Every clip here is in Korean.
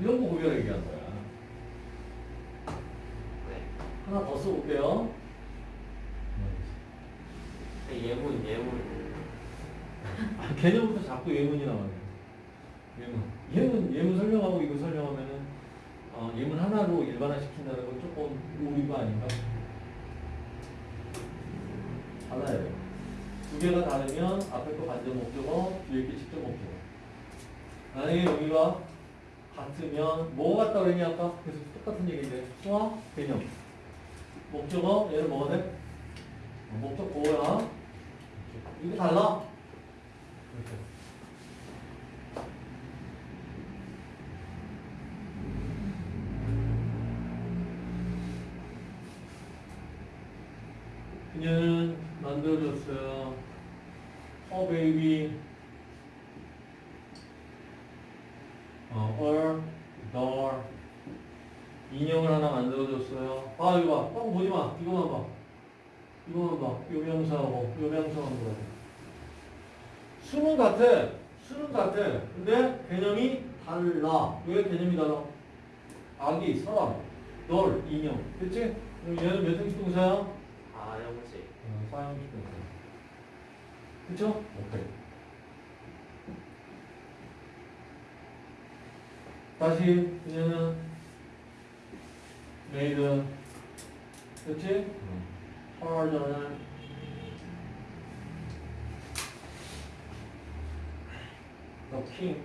이런 거 구별해 얘기한 거야. 네. 하나 더 써볼게요. 네, 예문 예문. 아, 개념부터 자꾸 예문이 나와요. 예문. 예문, 예문 설명하고 이거 설명하면은, 어, 예문 하나로 일반화 시킨다는 건 조금 오류가 아닌가? 달라야 돼요. 두 개가 다르면 앞에 거 반전 목적어, 뒤에 게 직접 목적어. 만약에 여기가 같으면 뭐가 같다 그랬냐 아까? 그래서 똑같은 얘기인데 수화 개념 목적어 얘는 뭐가 돼? 목적 보호야 이거 달라? 그녀는 만들어줬어요. a baby a, a doll 인형을 하나 만들어줬어요. 아 이거 봐, 뻥 보지 마. 이거만 봐. 이거만 봐. 요 명사하고 요 명사하고 뭐야? 수는 같아. 수는 같아. 근데 개념이 달라. 왜 개념이 달라? 아기, 사람, 널, 인형. 그치? 그럼 얘는 몇 형식 동사야? 아 영식. 어, 사형식 동사. 그쵸? 오케이. 다시 그녀는 made 그치? harder the king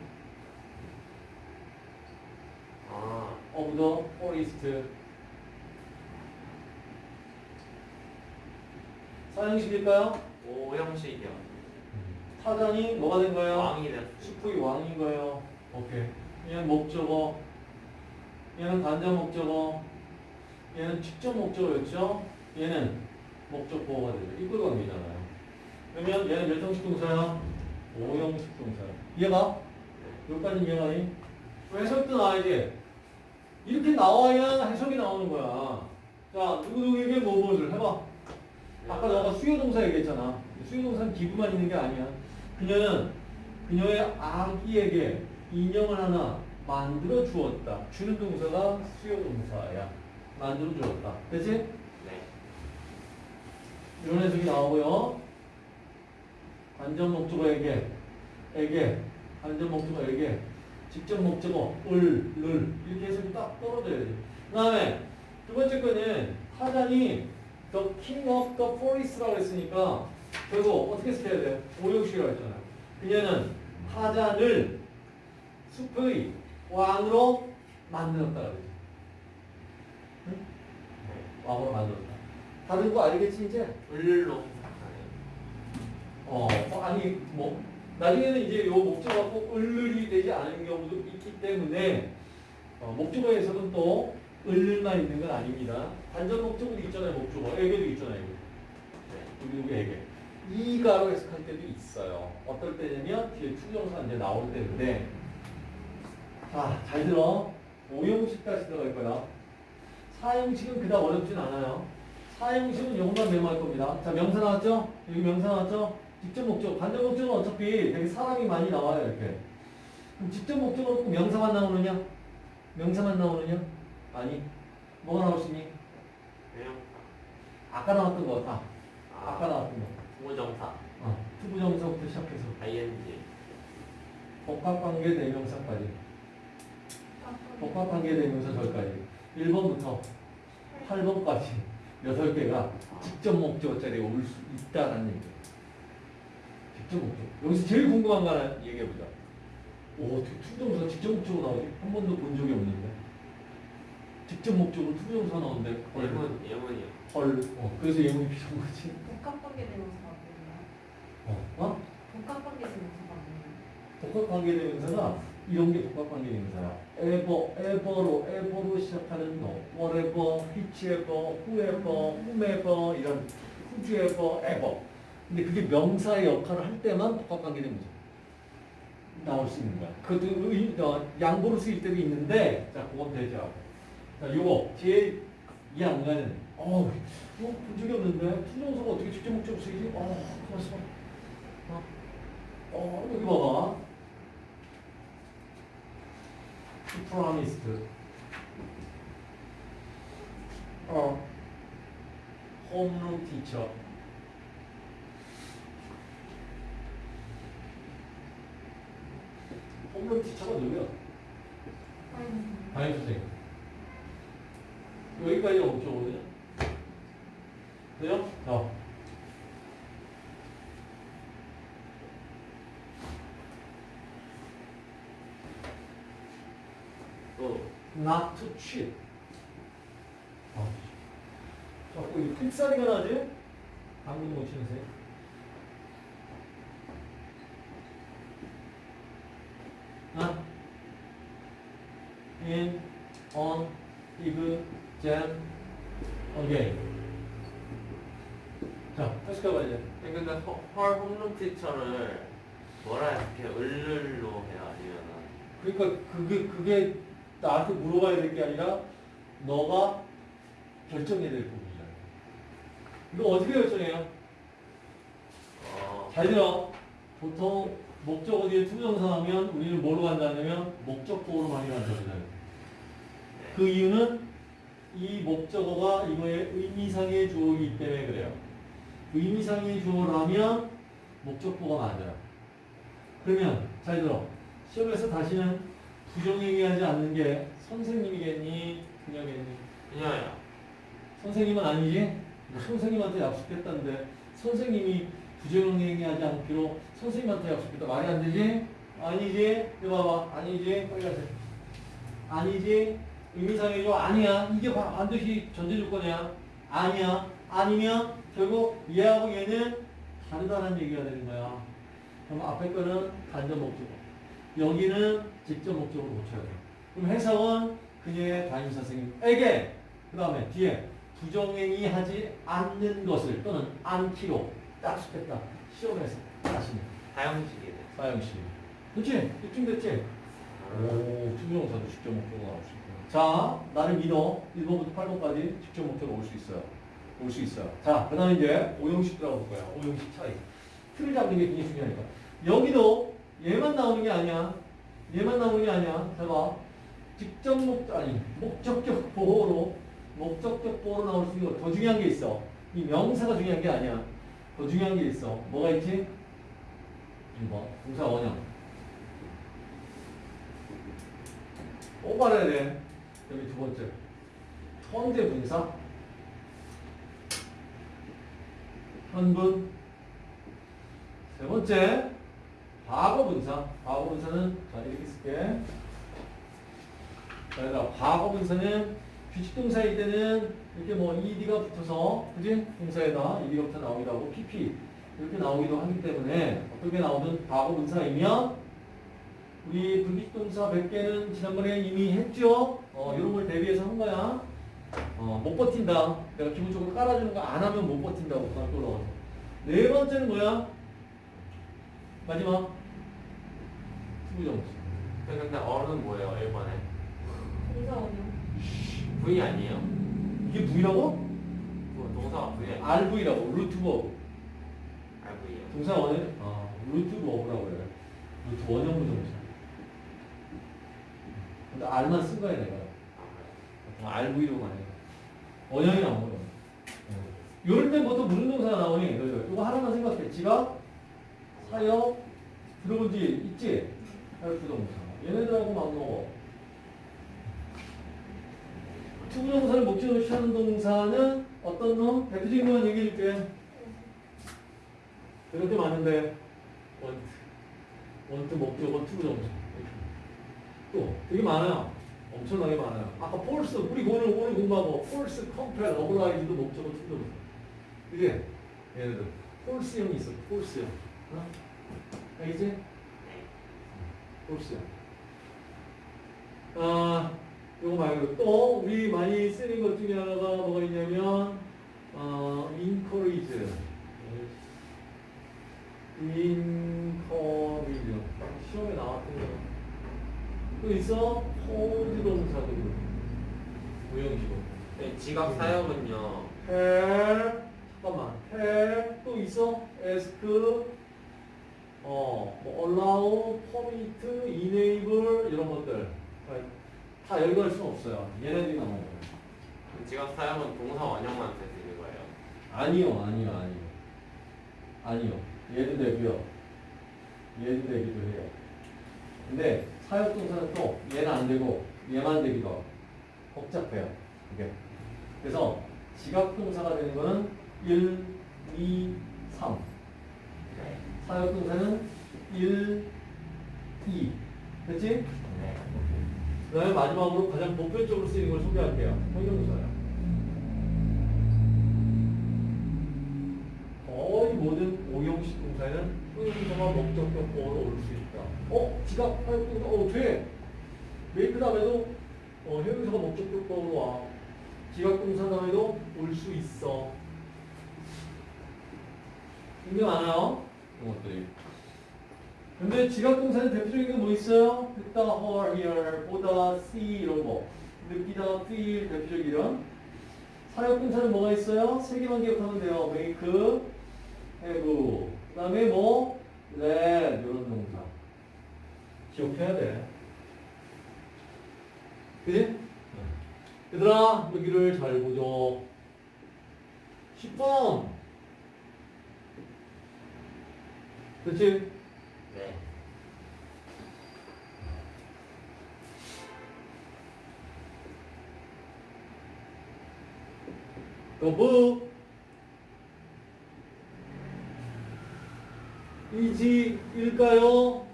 아 of the forest 사형식일까요? 오형식이요. 타잔이 뭐가 된 거예요? 왕이 됐. 숲의 왕인 거예요. 오케이. 얘는 목적어. 얘는 간접 목적어. 얘는 직접 목적어였죠. 얘는 목적 보호가 되죠. 이끌 관계잖아요. 그러면 얘는 몇 형식 동사야? 5형식 동사야. 이해가? 여기까지 이해가니? 해석도 나와야지. 이렇게 나와야 해석이 나오는 거야. 자, 누구누구에게 뭐 뭐를 해봐. 아까 너가 수요동사 얘기했잖아. 수요동사는 기부만 있는 게 아니야. 그녀는 그녀의 아기에게 인형을 하나 만들어 주었다. 주는 동사가 수요동사야. 만들어 주었다. 그치? 네. 이런 해석이 나오고요. 관전 목적어에게, 에게, 관전 목적어에게, 직접 목적어, 을, 를, 이렇게 해석이 딱 떨어져야 돼. 그 다음에 두 번째 거는 타잔이 The King of the Forest라고 했으니까 결국 어떻게 쓰셔야 돼요? 오형식이라고 했잖아요. 그녀는 타잔을 숲의 왕으로 만들었다 그러죠. 응? 왕으로 만들었다. 다른 거 알겠지 이제? 을로. 어, 어, 아니 뭐 나중에는 이제 요 목적어가 꼭 을을이 되지 않은 경우도 있기 때문에 어, 목적어에서는 또 을를만 있는 건 아닙니다. 간접 목적어도 있잖아요. 목적어. 에게도 있잖아요. 에게. 네. 우리 누구 에게. 이가로 해석할 때도 있어요. 어떨 때냐면 뒤에 to부정사 이제 나올 때인데 자, 잘 들어. 5형식 다시 들어갈 거야. 4형식은 그닥 어렵진 않아요. 4형식은 요것만 메모할 겁니다. 자, 명사 나왔죠? 여기 명사 나왔죠? 직접 목적. 간접 목적은 어차피 되게 사람이 많이 나와요, 이렇게. 그럼 직접 목적으로 꼭 명사만 나오느냐? 명사만 나오느냐? 아니. 뭐가 나올 수 있니? 대명사. 아까 나왔던 거 다. 아 아 까 나왔던 거. 부정사. 어, to부정사부터 시작해서 ing. 복합관계 대명사까지. 복합관계 대명사 절까지. 1번부터 8번까지 8개가 직접 목적어 자리가 올수 있다는 얘기예요. 직접 목적. 여기서 제일 궁금한 거 하나 얘기해보자. 오, 어떻게 to부정사가 직접 목적으로 나오지? 한 번도 본 적이 없는데. 직접 목적으로 to부정사 나오는데. 헐. 예문 예문이요. 헐. 어, 그래서 예문이 필요한 거지. 복합관계 대명사가 뭐예요? 어? 어? 복합관계 대명사가 뭐예요? 복합관계 대명사가 이런 게 복합관계 대명사야. ever, ever로, ever로 시작하는 거. whatever, whichever, whoever, whomever 이런 whoever, ever. 근데 그게 명사의 역할을 할 때만 복합관계 대명사 나올 수 있는 거야. 그것도 의- 어, 양보로 쓰일 때도 있는데 자, 그건 배제하고. 자, 요거 제일 이해 안 가는 어, 어, 본 적이 없는데 투정사가 어떻게 직접 목적으로 쓰이지? 어, 봐. 어, 어, 여기 봐봐. Promised. 어. 홈룸 티처. 홈룸 티처가 누구야? 담임 선생님. 여기까지가 목적어거든요. 돼요? 자. 또 not to cheat. 아, 자꾸 이 삑사리가 나지? 방금 못 새. 아, in, on, if, then, again. 자, 다시 가봐 이제. 근데 허- 헐 홈런 티처를 뭐라 이렇게 을를로 해요 아니면은 그러니까 그게 그게 나한테 물어봐야 될 게 아니라 너가 결정해야 될 부분이잖아. 이거 어떻게 결정해요? 어잘 들어. 보통 목적어 뒤에 to부정사 하면 우리는 뭐로 간다냐면 목적보호로 많이 간다잖아요. 네. 그 이유는 이 목적어가 이거의 의미상의 주어이기 때문에 그래요. 의미상의 주어라면 목적보가 맞아요. 그러면 잘 들어. 시험에서 다시는 부정행위하지 않는 게 선생님이겠니? 그녀겠니? 그냥요 선생님은 아니지? 선생님한테 약속했다는데 선생님이 부정행위하지 않기로 선생님한테 약속했다. 말이 안 되지? 아니지? 이거 봐봐. 아니지? 빨리 가세요. 아니지? 의미상이죠? 아니야. 이게 바- 반드시 전제조건이야. 아니야. 아니면 결국 얘하고 얘는 다르다는 얘기가 되는 거야. 그럼 앞에 거는 간접 목적어. 여기는 직접 목적으로 고쳐야 돼. 그럼 해석은 그녀의 담임 선생님에게 그 다음에 뒤에 부정행위 하지 않는 것을 또는 않기로 약속했다. 시험에서 다시 사형식이네 사형식. 그렇지? 입증 됐지? 오, 투명사도 직접 목적으로 나올 수 있구나. 자, 나를 믿어. 1번부터 8번까지 직접 목적으로 올 수 있어요. 올 수 있어요. 자, 그 다음에 이제 오형식 들어볼 거야. 오형식 차이. 틀을 잡는 게 굉장히 중요하니까. 여기도 얘만 나오는 게 아니야. 얘만 나오는 게 아니야. 잘 봐. 직접 목, 아니, 목적격 보호로, 목적격 보호로 나올 수 있는 거 더 중요한 게 있어. 이 명사가 중요한 게 아니야. 더 중요한 게 있어. 뭐가 있지? 1번. 동사 원형. 꼭 알아야 돼. 여기 두 번째. 현재 분사. 현분. 세 번째. 과거 분사. 과거 분사는 자 이렇게 쓸게. 자, 과거 분사는 규칙 동사일 때는 이렇게 뭐 ed가 붙어서 그지? 동사에다 ed가 붙어 나오기도 하고 pp 이렇게 나오기도 하기 때문에 어떻게 나오든 과거 분사이면 우리 불규칙 동사 100개는 지난번에 이미 했죠? 어, 이런 걸 대비해서 한 거야. 어, 못 버틴다. 내가 기본적으로 깔아주는 거 안 하면 못 버틴다고 올라가서. 네 번째는 뭐야? 마지막. to부정사. 근데 R은 뭐예요 1번에 동사 원형. V 아니에요? 이게 V라고? 뭐 동사가 V 아니에요? RV라고. root verb. RV예요 동사 원형. 아, root verb라고 그래. root 원형 부정사. 근데 R만 쓴 거야, 내가. 아, RV로 많이 해. 원형이 나온 거야. 이럴 때 보통 무슨 동사가 나오니? 이거 하나만 생각해. 지각, 사역, 들어본 지 있지? 부동사. 얘네들하고 맞먹어. to부정사를 목적으로 취하는 동사는 어떤 놈? 대표적인 것만 얘기해 줄게. 이럴 때 많은데 want, want 목적어 to부정사. 또 되게 많아요. 엄청나게 많아요. 아까 force 우리 오늘 오늘 공부하고 force compel oblige도 목적어 to부정사. 그게 얘네들 force형이 있어. force형. 어? 알겠지? 네. force형. 아, 요거 말고 또 우리 많이 쓰는 것 중에 하나가 뭐가 있냐면 어, encourage. encourage. 시험에 나왔던 거. 또 있어? hold 그렇고. 무형식으로. 네, 지각 사역은요 해, 잠깐만, 해, 또 있어? ask, 어, 뭐 allow, permit, enable 이런 것들. 자, 다갈 수는 없어요. 얘네들이 나오는 거예요. 지각 사용은 동사 원형만 쓰시는 거예요. 아니요, 아니요, 아니요. 아니요. 얘도 되고요. 얘도 되기도 해요. 근데 사역동사는 또 얘는 안 되고 얘만 되기도 하고 복잡해요. 이게. 그래서 지각동사가 되는 거는 1, 2, 3. 네. 사역동사는 1, 2. 됐지? 네. 그 다음에 마지막으로 가장 보편적으로 쓰이는 걸 소개할게요. 형용사요. 거의 모든 오형식 동사에는 형용사가 목적격 보어로 올 수 있다. 어? 지각, 사역동사, 어, 돼. 메이크 다음에도 어, 형용사가 목적격 보어로 와. 지각동사 다음에도 올 수 있어. 굉장히 많아요. 이런 것들이. 근데 지각동사는 대표적인 게 뭐 있어요? 듣다, hear, hear, 보다, see 이런 거. 느끼다, feel 대표적 이런. 사역동사는 뭐가 있어요? 세 개만 기억하면 돼요. make, have. 그 다음에 뭐? let 이런 동사. 기억해야 돼. 그지? 얘들아 여기를 잘 보죠. 10번. 그렇지? 네. 거부 이지일까요?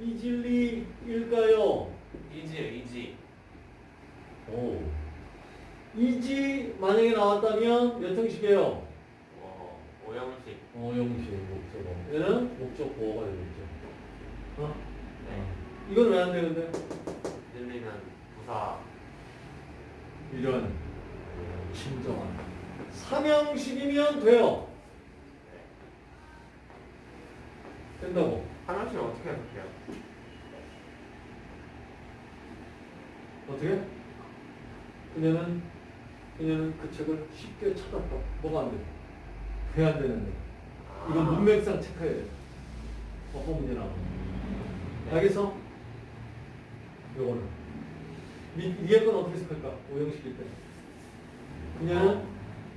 이진리일까요? 이지요, 이지. 오. 이지 만약에 나왔다면 몇 형식이에요? 어, 오형식. 어, 형식 목적어. 얘는 목적 보호가 되겠죠. 어? 네. 이건 왜 안 되는데? 들리는 부사. 이런 진정한 삼형식이면 돼요. 된다고. 하나씩 어떻게 해볼게요? 어떻게? 그녀는 그녀는 그 책을 쉽게 찾았다. 뭐가 안 돼? 왜안 되는데? 이건 아. 문맥상 체크해야 돼. 어떤 문제 나오는 알겠어? 요거는. 미, 위에 건 어떻게 생각할까? 오형식일 때. 어.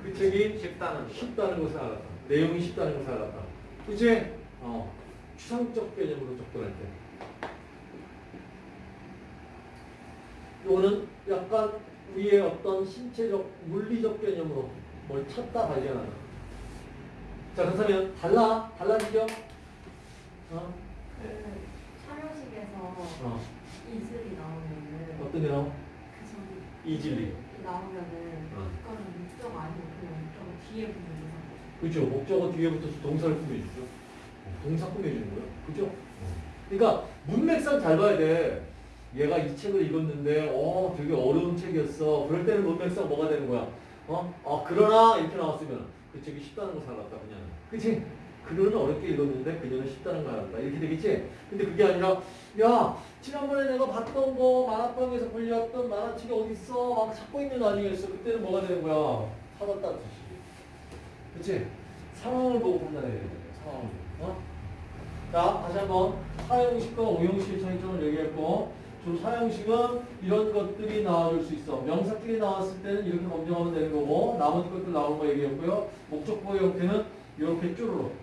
그 책이 쉽다는 거. 쉽다는 것을 알았다. 내용이 쉽다는 것을 알았다. 그치? 어. 추상적 개념으로 접근할 때. 요거는 약간 위에 어떤 신체적, 물리적 개념으로 뭘 찾다 발견하는. 자, 그렇다면 달라? 달라지죠? 어? 그 촬영식에서 어. 이슬이 나오면은 어떤 게? 그 저기 이질리. 나오면은 어. 그거는 목적 아니고 그냥 목적 뒤에 붙는 이상 그죠. 목적어 뒤에 붙어서 동사를 꾸며주죠. 동사 꾸며주는 거예요. 그죠? 그러니까 문맥상 잘 봐야 돼. 얘가 이 책을 읽었는데, 어, 되게 어려운 책이었어. 그럴 때는 문맥상 뭐가 되는 거야? 어? 어, 그러나 이렇게 나왔으면 그 책이 쉽다는 거 살았다, 그냥. 그치? 그녀는 어렵게 읽었는데 그녀는 쉽다는 거 알았다. 이렇게 되겠지? 근데 그게 아니라, 야, 지난번에 내가 봤던 거, 만화방에서 걸려왔던 만화책이 어딨어? 막 찾고 있는 와중이었어. 그때는 뭐가 되는 거야? 찾았다는 뜻이지. 그치? 상황을 보고 판단해야 되는 거예요. 상황을 보고. 어? 자, 다시 한번 사용식과 오형식의 차이점을 얘기했고, 저 사용식은 이런 것들이 나와줄 수 있어. 명사끼리 나왔을 때는 이렇게 검증하면 되는 거고, 나머지 것들 나오는 거 얘기했고요. 목적보호 형태는 이렇게 쭈르륵.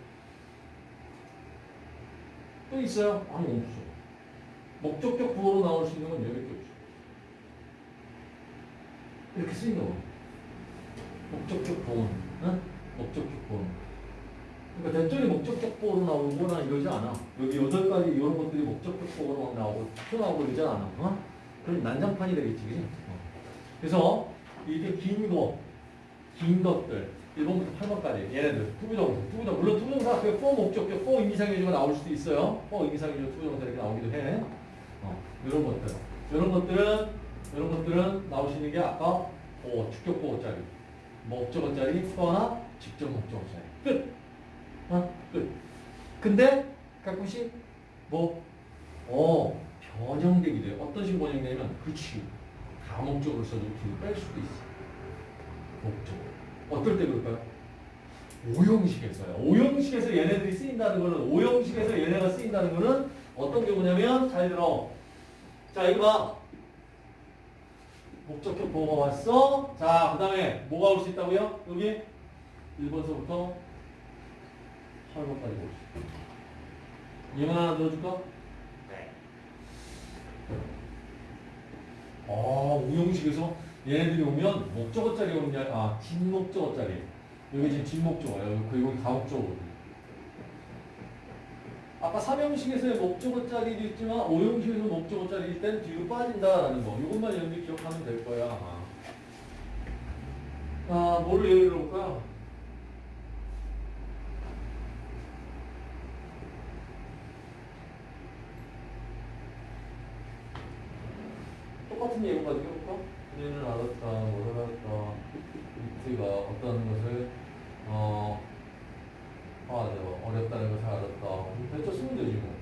또 있어요? 아니, 없어. 목적격 부호로 나올 수 있는 건 여기밖에 없어. 이렇게 쓰이는 거. 목적격 보어는, 응? 목적격 보어는. 그러니까 대절이 목적격 보호로 나오거나 이러지 않아. 여기 여덟 가지 이런 것들이 목적격 보호로 막 나오고 튀어나오고 이러지 않아. 어? 그럼 난장판이 되겠지, 그지? 어. 그래서 이렇게 긴 거, 긴 것들, 1번부터 8번까지 얘네들 to부정사, to부정사. 물론 to부정사 앞에 for 목적격, for 의미상의 주어가 나올 수도 있어요. for 의미상의 주어 to부정사 이렇게 나오기도 해. 어, 이런 것들. 이런 것들은 이런 것들은 있는 게 아까 어, 주격 보호짜리, 목적어짜리, for나 직접 목적어짜리. 끝. 어, 끝. 근데 가끔씩 뭐, 어, 변형되기도 해요. 어떤 식으로 변형되냐면, 그치. 다목적으로 써도 뒤로 뺄 수도 있어. 목적. 어떨 때 그럴까요? 오형식에서요. 오형식에서 얘네들이 쓰인다는 거는, 오형식에서 얘네가 쓰인다는 거는 어떤 경우냐면, 잘 들어. 자, 이거 봐. 목적격 보호가 왔어. 자, 그 다음에 뭐가 올 수 있다고요? 여기 1번서부터 8번까지 올수 있다. 이문 하나 넣어줄까? 네. 아, 우용식에서 얘네들이 오면 목적어 자리 오는 게 아니라, 아, 뒷목적어 자리. 여기 지금 뒷목적어예요. 그리고 여기 가목적어거든요. 아까 삼형식에서의 목적어 자리도 있지만 오형식에서 목적어 자리일 땐 뒤로 빠진다라는 거. 이것만 여러분들이 기억하면 될 거야. 아, 뭐를 예를 들어볼까? 똑같은 예고 가지고 해볼까? 그녀는 알았다, 뭘 알았다. 이트가 어떤 것을, 어, 아, 네, 어렵다는 것을 알았다. 대처 쓰면 되지 뭐.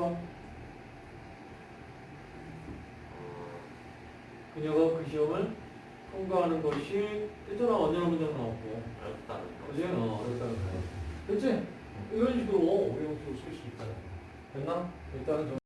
해봐. 그녀가 그 시험을 통과하는 것이 했잖아 언제나 문장 나왔고 어렵다는 거. 그지? 어 어렵다는 거 됐지? 이런 식으로 우리 용식으로 쓸 수 있다 됐나? 일단은 좀